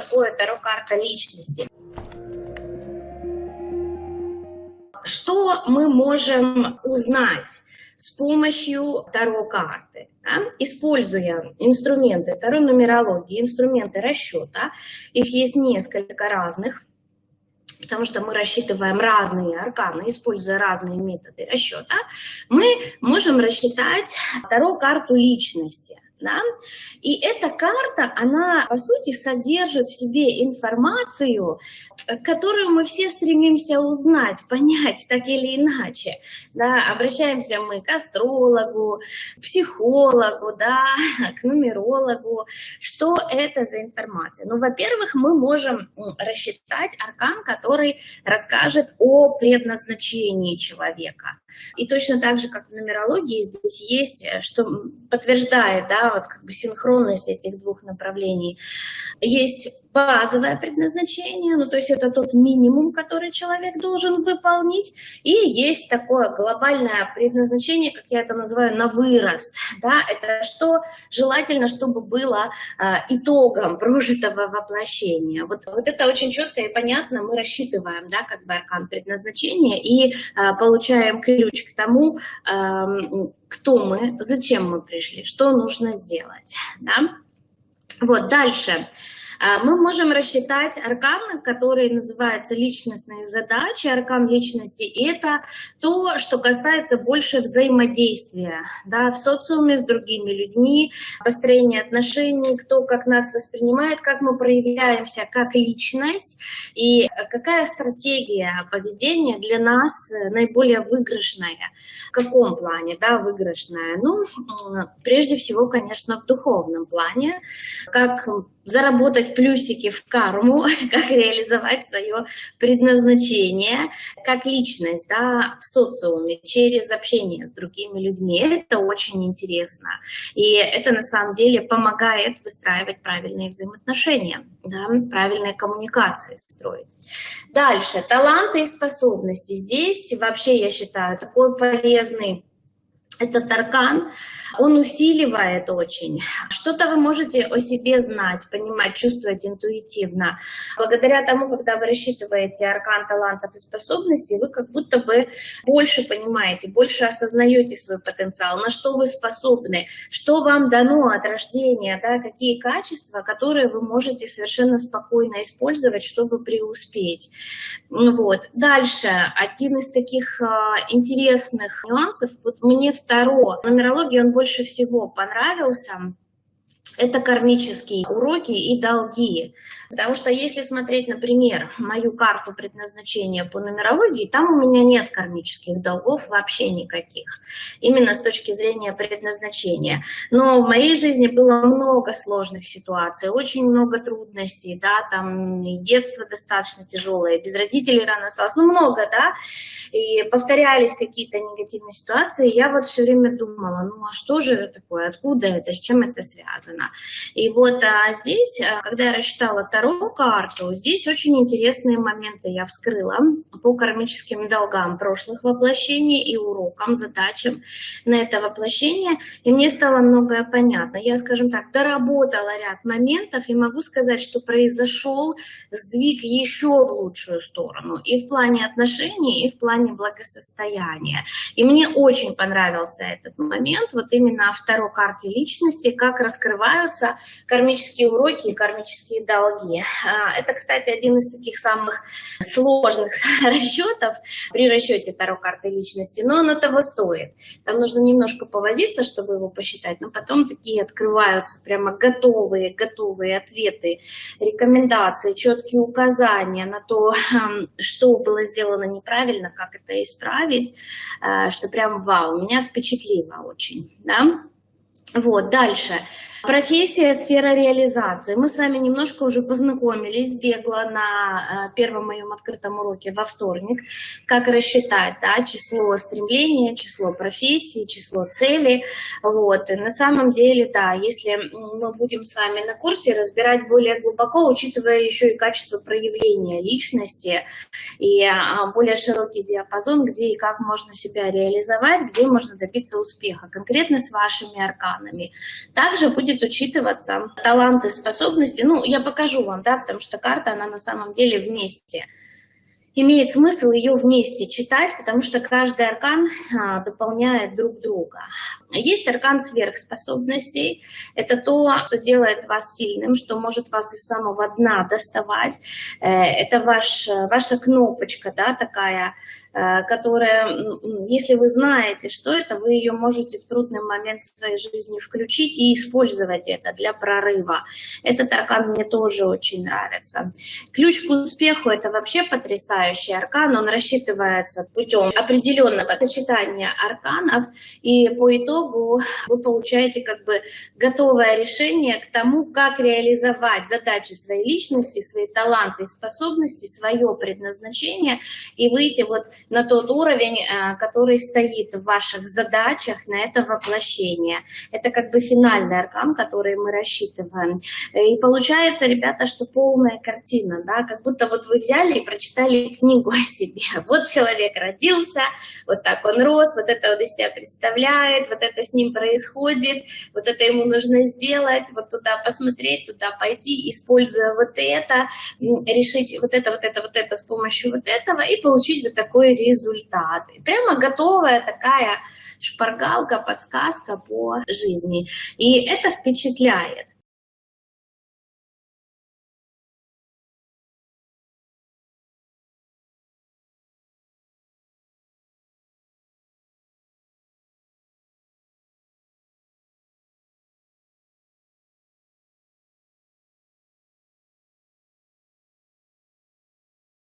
такое Таро-карта личности? Что мы можем узнать с помощью Таро-карты? Да? Используя инструменты Таро-нумерологии, инструменты расчета, их есть несколько разных, потому что мы рассчитываем разные арканы, используя разные методы расчета, мы можем рассчитать Таро-карту личности. Да? И эта карта, она, по сути, содержит в себе информацию, которую мы все стремимся узнать, понять так или иначе. Да? Обращаемся мы к астрологу, психологу, да, к нумерологу. Что это за информация? Ну, во-первых, мы можем рассчитать аркан, который расскажет о предназначении человека. И точно так же, как в нумерологии, здесь есть, что подтверждает, да, вот как бы синхронность этих двух направлений. Есть базовое предназначение, ну то есть это тот минимум, который человек должен выполнить, и есть такое глобальное предназначение, как я это называю, на вырост, да, это что желательно, чтобы было э, итогом прожитого воплощения. Вот, вот это очень четко и понятно мы рассчитываем, да, как бы аркан предназначения и э, получаем ключ к тому, э, кто мы, зачем мы пришли, что нужно сделать. Да? Вот, дальше. А, мы можем рассчитать аркан, который называется личностные задачи. Аркан личности – это то, что касается больше взаимодействия да, в социуме с другими людьми, построения отношений, кто как нас воспринимает, как мы проявляемся как личность и какая стратегия поведения для нас наиболее выигрышная. В каком плане да, выигрышная? Ну, прежде всего, конечно, в духовном плане, как заработать плюсики в карму, как реализовать свое предназначение, как личность да, в социуме, через общение с другими людьми. Это очень интересно. И это на самом деле помогает выстраивать правильные взаимоотношения, да, правильные коммуникации строить. Дальше, таланты и способности. Здесь вообще, я считаю, такой полезный этот аркан, он усиливает очень. Что-то вы можете о себе знать, понимать, чувствовать интуитивно. Благодаря тому, когда вы рассчитываете аркан талантов и способностей, вы как будто бы больше понимаете, больше осознаете свой потенциал, на что вы способны, что вам дано от рождения, да, какие качества, которые вы можете совершенно спокойно использовать, чтобы преуспеть. Вот. Дальше, один из таких а, интересных нюансов, вот мне в Таро, нумерологии он больше всего понравился это кармические уроки и долги. Потому что если смотреть, например, мою карту предназначения по нумерологии, там у меня нет кармических долгов вообще никаких. Именно с точки зрения предназначения. Но в моей жизни было много сложных ситуаций, очень много трудностей, да, там и детство достаточно тяжелое, без родителей рано осталось, ну много, да, и повторялись какие-то негативные ситуации, я вот все время думала, ну а что же это такое, откуда это, с чем это связано? И вот а здесь, а, когда я рассчитала вторую карту, здесь очень интересные моменты я вскрыла по кармическим долгам прошлых воплощений и урокам, задачам на это воплощение. И мне стало многое понятно. Я, скажем так, доработала ряд моментов и могу сказать, что произошел сдвиг еще в лучшую сторону. И в плане отношений, и в плане благосостояния. И мне очень понравился этот момент, вот именно второй карте личности, как раскрывать называются кармические уроки и кармические долги. А, это, кстати, один из таких самых сложных расчетов при расчете Таро карты личности, но оно того стоит. Там нужно немножко повозиться, чтобы его посчитать, но потом такие открываются прямо готовые, готовые ответы, рекомендации, четкие указания на то, что было сделано неправильно, как это исправить, а, что прям вау, меня впечатлило очень. Да? Вот, дальше. Профессия, сфера реализации. Мы с вами немножко уже познакомились, бегло на э, первом моем открытом уроке во вторник, как рассчитать да, число стремления, число профессии, число целей. Вот. И на самом деле, да, если мы будем с вами на курсе разбирать более глубоко, учитывая еще и качество проявления личности и а, более широкий диапазон, где и как можно себя реализовать, где можно добиться успеха, конкретно с вашими арканами. Также будет будет учитываться таланты, способности. Ну, я покажу вам, да, потому что карта, она на самом деле вместе имеет смысл ее вместе читать, потому что каждый аркан а, дополняет друг друга. Есть аркан сверхспособностей. Это то, что делает вас сильным, что может вас из самого дна доставать. Э, это ваш, ваша кнопочка, да, такая, э, которая, если вы знаете, что это, вы ее можете в трудный момент своей жизни включить и использовать это для прорыва. Этот аркан мне тоже очень нравится. Ключ к успеху – это вообще потрясающий аркан. Он рассчитывается путем определенного сочетания арканов. И по итогу итогу вы получаете как бы готовое решение к тому, как реализовать задачи своей личности, свои таланты и способности, свое предназначение и выйти вот на тот уровень, э, который стоит в ваших задачах на это воплощение. Это как бы финальный аркан, который мы рассчитываем. И получается, ребята, что полная картина, да, как будто вот вы взяли и прочитали книгу о себе. Вот человек родился, вот так он рос, вот это он из себя представляет, вот это с ним происходит, вот это ему нужно сделать, вот туда посмотреть, туда пойти, используя вот это, решить вот это, вот это, вот это с помощью вот этого и получить вот такой результат. И прямо готовая такая шпаргалка, подсказка по жизни. И это впечатляет.